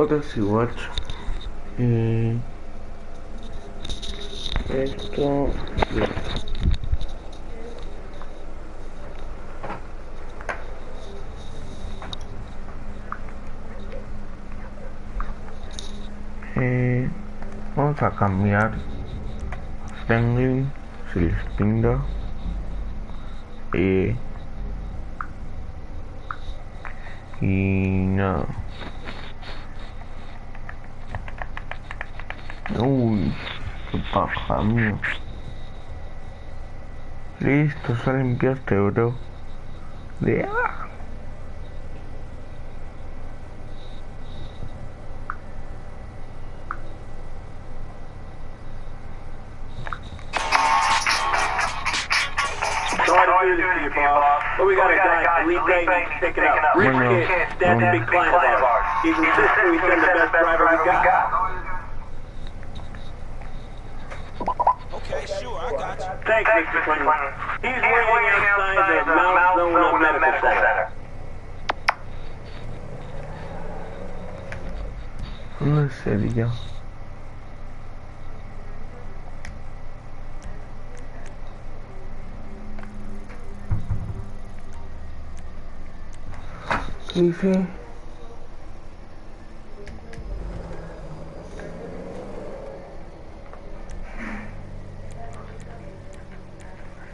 otros igual. Eh, esto. bien. Eh, vamos a cambiar Stanley si les pinta eh, y nada uy qué paja mío listo ya limpiaste bro de ah. A Bueno, that's big client of ours. He's the best driver we got. You. Thanks, Thanks Mr. Quinlan. He's, He's waiting, waiting outside, outside the Mount Zona Medical, Medical Center. Center. Let's see if you. You see?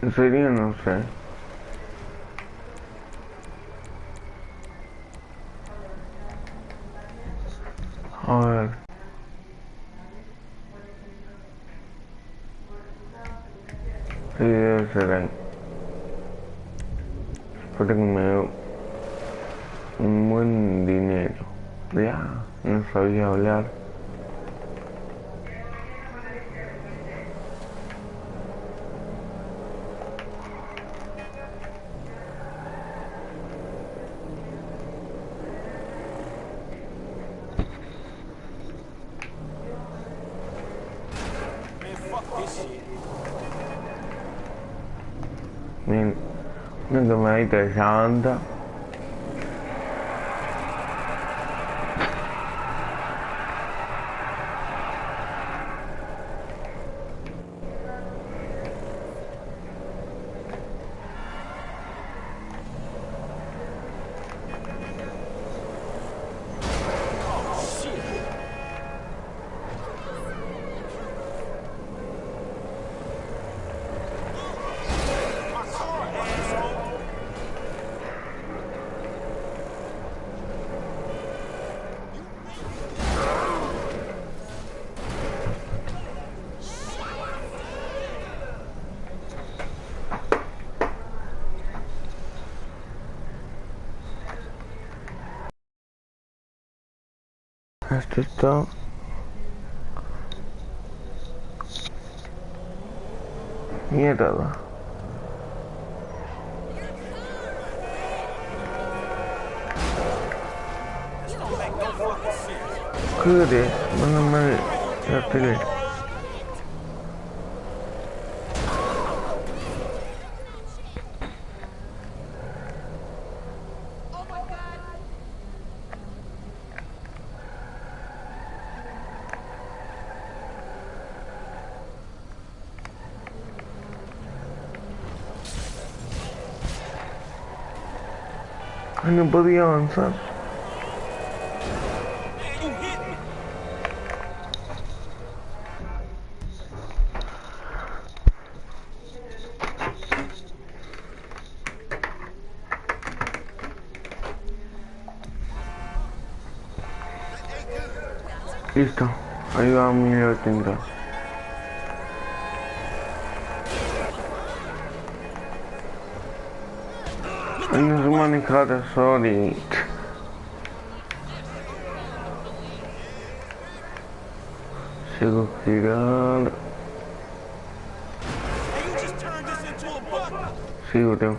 En serio no sé. A ver. Sí, debe ser ahí. Me un buen dinero. Ya, no sabía hablar. Una tomadita de Esto está. Mierda. This don't make no fucking No podía avanzar. Listo, ahí va mi 1080. Menos uma entrada só, gente. Chegou virando. Chegou, deu.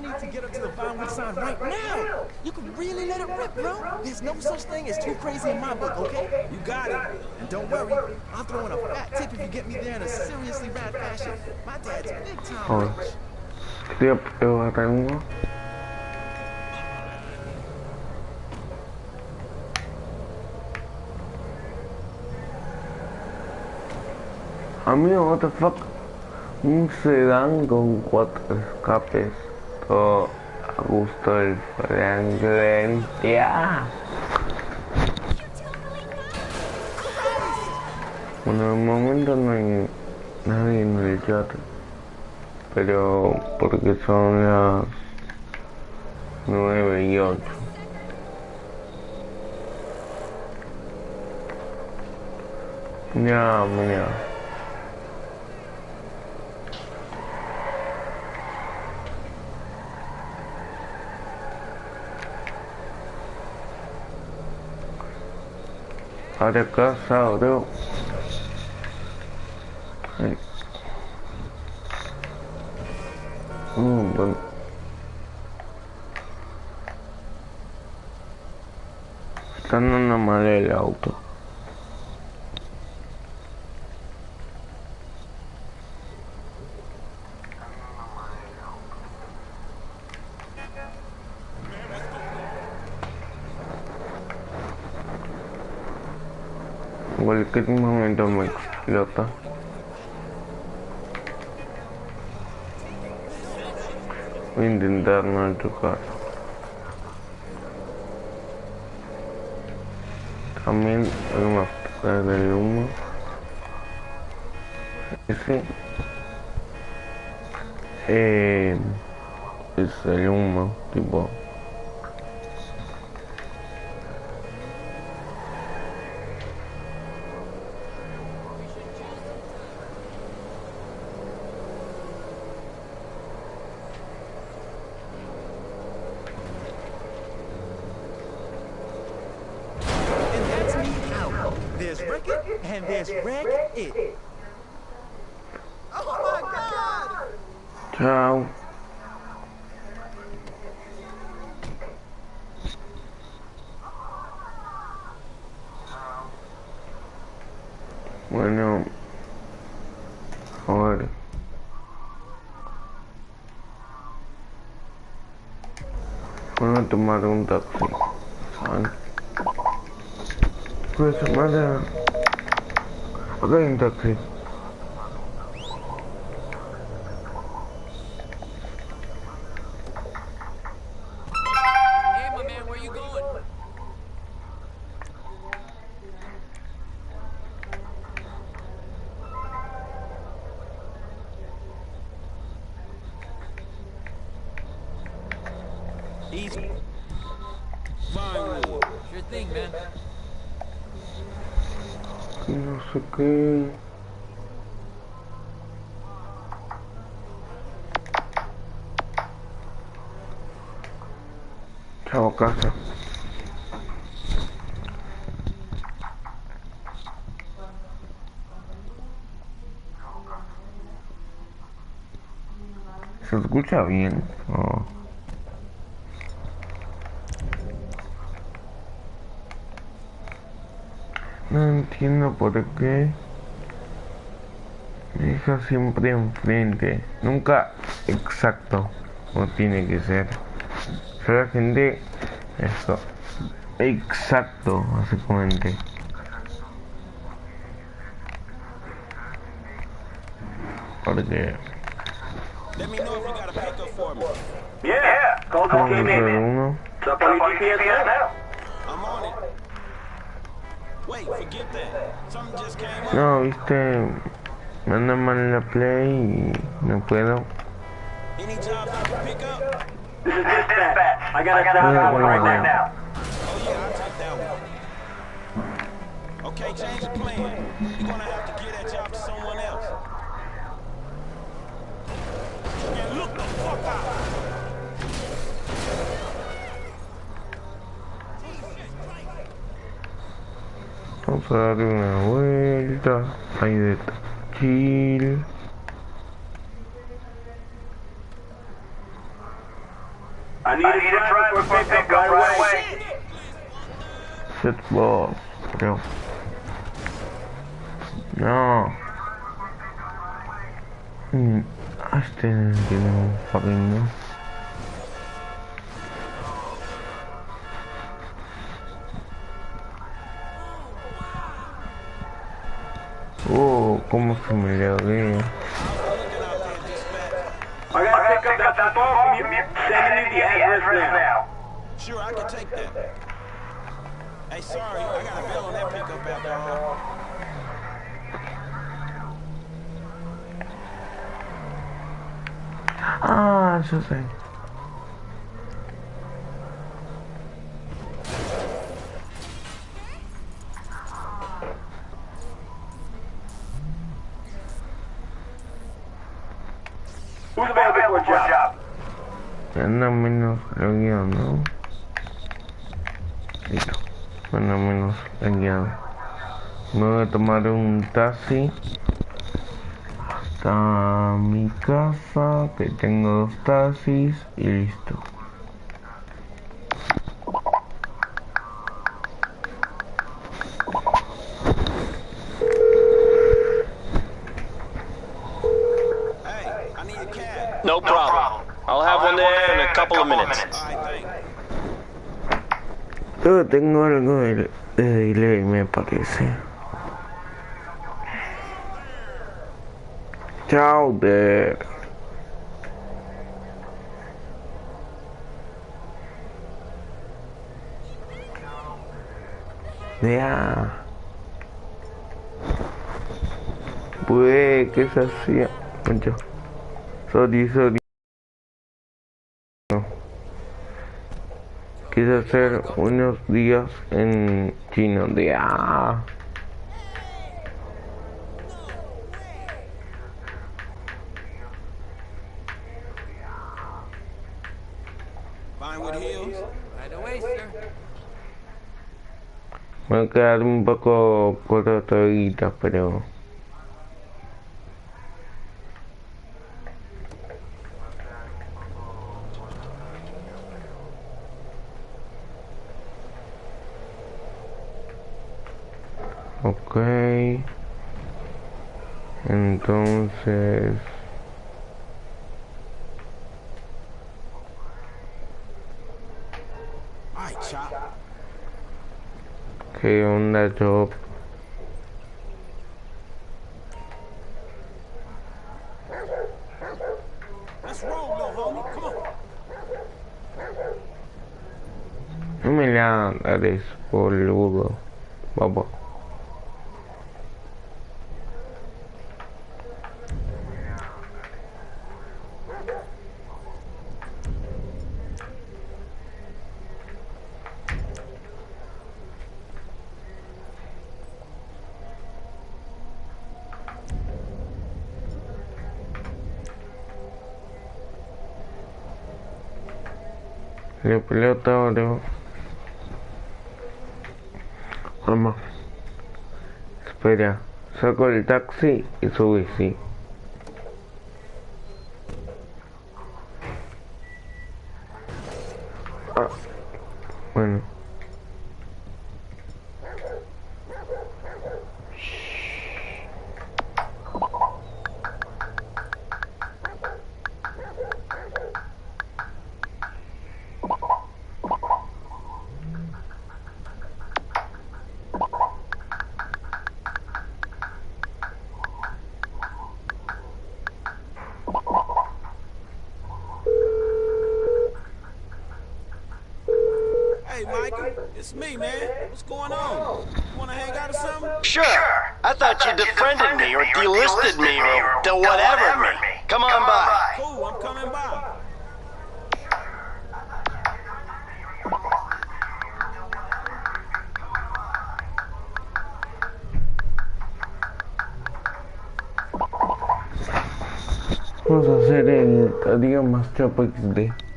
Need to get up to the Vinewood sign right now. You can really let it rip, bro. There's no such thing as too crazy in my book, okay? You got it. And don't worry, I'll throw in a fat tip if you get me there in a seriously rad fashion. My dad's big time Oh. rich. Setiap ewaranmu Amigo, what the fuck? Un sedán con cuatro escapes. Todo a gusto del Franklin. Ya. Bueno, de momento no hay nadie en el chat. Pero porque son las 9 y 8. Ya. Ada. Ay. Mm, bueno. Está andando mal el auto. En cualquier momento me explota. Voy a intentar no chocar. También hay una fuga del humo. Ese eh, es el humo, tipo. And and there's Wreck It. Oh my god! Chao. Bueno, a ver. Voy a tomar un taxi. Pues madre. Acá hay un taxi. Hey, my man, where you going? Easy. Vinewood. Sure thing, man. No sé qué. Chao casa. ¿Se escucha bien? No entiendo por qué me deja siempre enfrente. Nunca exacto como tiene que ser. Soy la gente eso exacto básicamente. Porque Let me know no viste, me anda mal la play y no puedo. Vamos a darle una vuelta. Ahí de chill. I need a driving for pickup right away. Shit balls, creo. No. Mm, Este tiene un fucking no. Sending you the address now. Sure, I can take that. Hey, sorry, I got a bill on that pickup after all. Ah, Who's menos lagueado, ¿no? Listo. Anda menos lagueado. Me voy a tomar un taxi hasta mi casa, que tengo dos taxis y listo. Hey, I need a cab. No problem. I'll have one there in a couple of minutes. Yo tengo algo de, de delay, me parece. Chao, de. Ya. Pues, ¿qué se hacía? Mucho. Sorry, sorry. No. Quise hacer unos días en chino de ah. Me voy a quedar un poco corto todavía, pero Ok. Entonces... ¿Qué onda, Job? No me la des, boludo. Babo. Bro. Vamos. Espera. Saco el taxi y subí, sí. Ah. Bueno. It's me, man. What's going on? You wanna hang out or something? Sure. I thought you defriended me or delisted me or de whatever me. Come on by. Cool, I'm coming by. Vamos a hacer el día más chapo XD.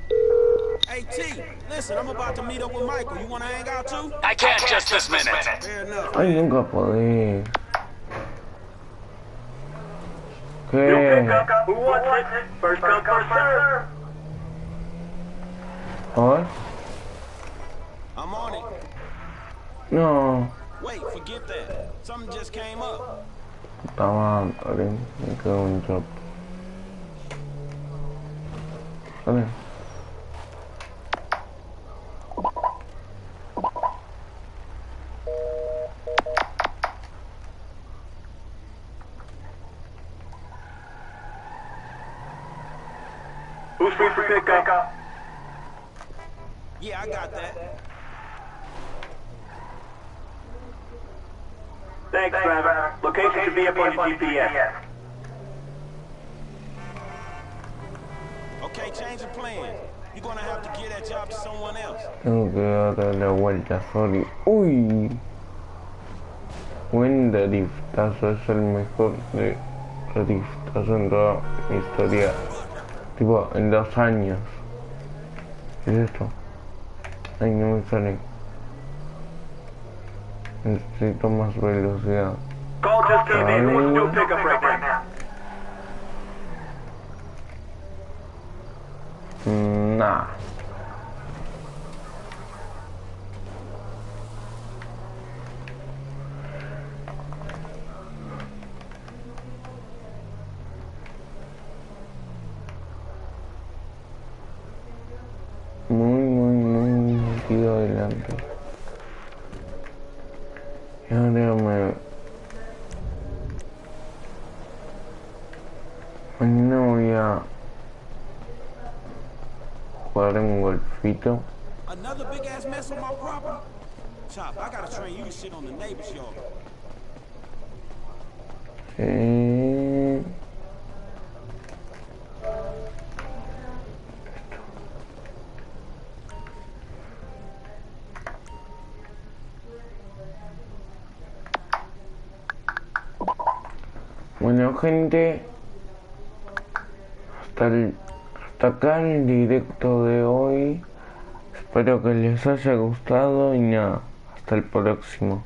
Hey, T. Listen, I'm about to meet up with Michael. You wanna hang out too? I can't just this minute. Fair enough. Ay, nunca podé. You ¿Qué? pick up who wants it. First come, first serve. A. I'm on it. No. Wait, forget that. Something just came up. Puta madre. Me quedo un chop. Who's free for pickup? Yeah, I got that. Thanks, driver. Location should be up on your GPS. Okay, change of plan. You're gonna have to give that job to someone else. Tengo que darle la vuelta, sorry. Uy. Buen driftazo, es el mejor de driftazo en toda mi historia. Tipo, en dos años. ¿Qué es esto? Ay, no me sale. Necesito más velocidad. Call just came in. Who wants to do a pickup right now? Mm, Nah. Muy, muy, muy metido adelante. Y ahora me... Mañana voy a jugar un golfito. Another big ass mess on my property? Chop, I gotta train you to shit on the neighbor's yard. Sí. Gente, hasta, el- hasta acá el directo de hoy. Espero que les haya gustado y nada, hasta el próximo.